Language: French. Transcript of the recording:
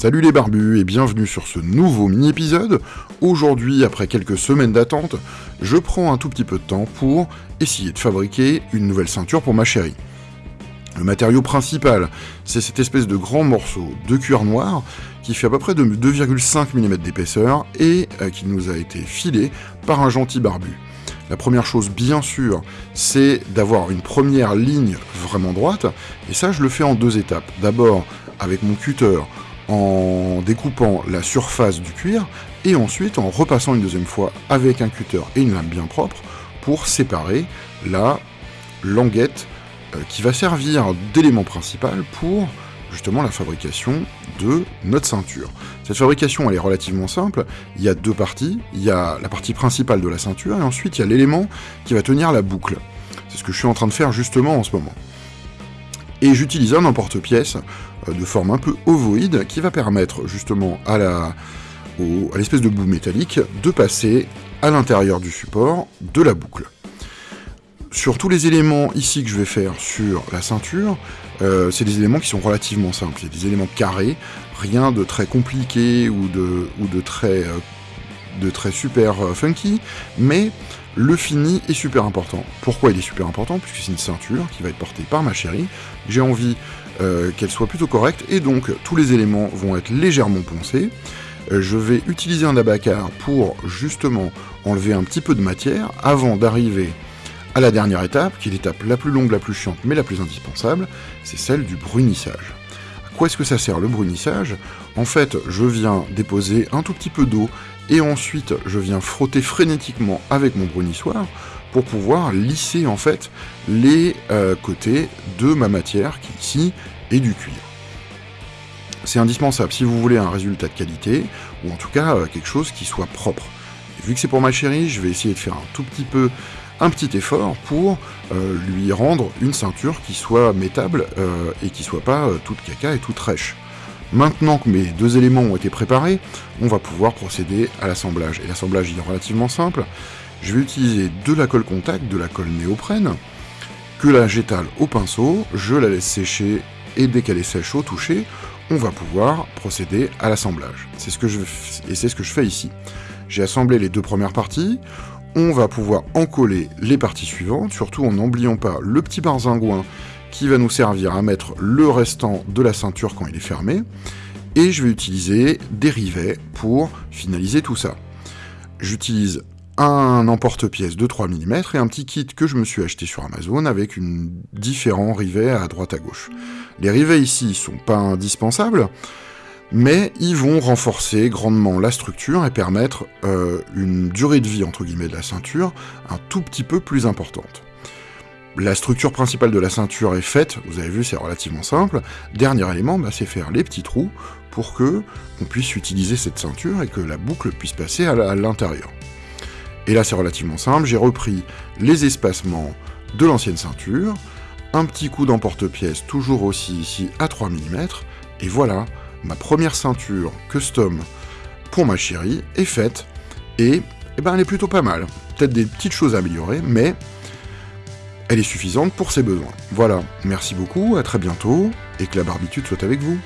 Salut les barbus et bienvenue sur ce nouveau mini-épisode. Aujourd'hui, après quelques semaines d'attente, je prends un tout petit peu de temps pour essayer de fabriquer une nouvelle ceinture pour ma chérie. Le matériau principal, c'est cette espèce de grand morceau de cuir noir qui fait à peu près de 2,5 mm d'épaisseur et euh, qui nous a été filé par un gentil barbu. La première chose, bien sûr, c'est d'avoir une première ligne vraiment droite, et ça, je le fais en deux étapes. D'abord, avec mon cutter, en découpant la surface du cuir, et ensuite en repassant une deuxième fois avec un cutter et une lame bien propre pour séparer la languette euh, qui va servir d'élément principal pour justement la fabrication de notre ceinture. Cette fabrication elle est relativement simple, il y a deux parties, il y a la partie principale de la ceinture et ensuite il y a l'élément qui va tenir la boucle. C'est ce que je suis en train de faire justement en ce moment. Et j'utilise un emporte-pièce euh, de forme un peu ovoïde qui va permettre justement à l'espèce de bout métallique de passer à l'intérieur du support de la boucle. Sur tous les éléments ici que je vais faire sur la ceinture, euh, c'est des éléments qui sont relativement simples. C'est des éléments carrés, rien de très compliqué ou de, ou de, très, euh, de très super funky, mais le fini est super important. Pourquoi il est super important? Puisque c'est une ceinture qui va être portée par ma chérie. J'ai envie euh, qu'elle soit plutôt correcte, et donc tous les éléments vont être légèrement poncés. Euh, je vais utiliser un abacar pour justement enlever un petit peu de matière avant d'arriver à la dernière étape, qui est l'étape la plus longue, la plus chiante, mais la plus indispensable, c'est celle du brunissage. À quoi est-ce que ça sert le brunissage? En fait, je viens déposer un tout petit peu d'eau et ensuite je viens frotter frénétiquement avec mon brunissoir pour pouvoir lisser en fait les euh, côtés de ma matière qui ici est du cuir. C'est indispensable si vous voulez un résultat de qualité, ou en tout cas euh, quelque chose qui soit propre. vu que c'est pour ma chérie, je vais essayer de faire un tout petit peu, un petit effort pour euh, lui rendre une ceinture qui soit métable et qui soit pas toute caca et toute rêche. Maintenant que mes deux éléments ont été préparés, on va pouvoir procéder à l'assemblage. Et l'assemblage est relativement simple je vais utiliser de la colle contact, de la colle néoprène, que là j'étale au pinceau, je la laisse sécher, et dès qu'elle est sèche au toucher, on va pouvoir procéder à l'assemblage. C'est ce que je et c'est ce que je fais ici. J'ai assemblé les deux premières parties, on va pouvoir en coller les parties suivantes, surtout en n'oubliant pas le petit barzingouin qui va nous servir à mettre le restant de la ceinture quand il est fermé, et je vais utiliser des rivets pour finaliser tout ça. J'utilise un emporte-pièce de 3 mm et un petit kit que je me suis acheté sur Amazon avec différents rivets à droite à gauche. Les rivets ici sont pas indispensables, mais ils vont renforcer grandement la structure et permettre euh, une durée de vie entre guillemets de la ceinture un tout petit peu plus importante. La structure principale de la ceinture est faite, vous avez vu c'est relativement simple. Dernier élément, bah, c'est faire les petits trous pour que on puisse utiliser cette ceinture et que la boucle puisse passer à l'intérieur. Et là, c'est relativement simple, j'ai repris les espacements de l'ancienne ceinture, un petit coup d'emporte-pièce, toujours aussi ici à 3 mm, et voilà, ma première ceinture custom pour ma chérie est faite, et eh ben, elle est plutôt pas mal. Peut-être des petites choses à améliorer, mais elle est suffisante pour ses besoins. Voilà, merci beaucoup, à très bientôt, et que la barbitude soit avec vous.